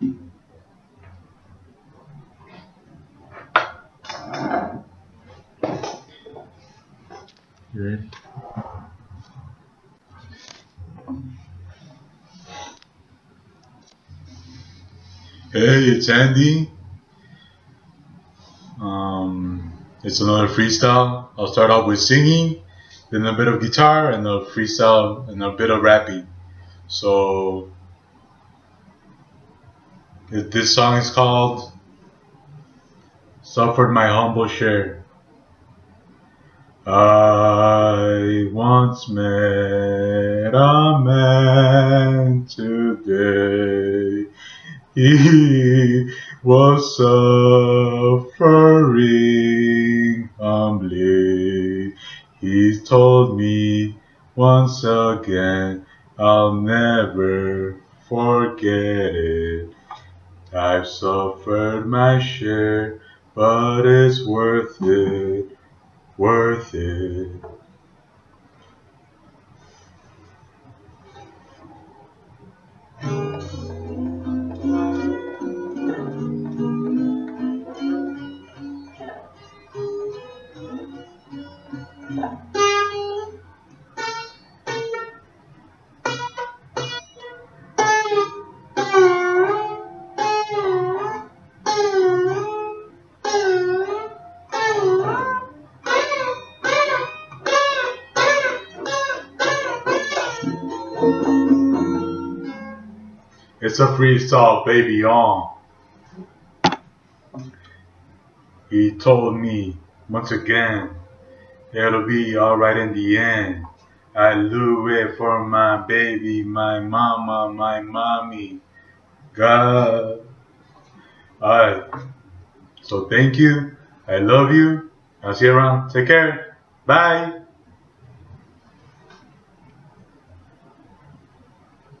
Hey, it's Andy. Um, it's another freestyle. I'll start off with singing, then a bit of guitar, and a freestyle, and a bit of rapping. So this song is called Suffered My Humble Share. I once met a man today. He was suffering humbly. He told me once again, I'll never forget it. I've suffered my share, but it's worth it, worth it. It's a freestyle, baby, on. He told me once again, it'll be alright in the end. I do it for my baby, my mama, my mommy. God. Alright. So thank you. I love you. I'll see you around. Take care. Bye.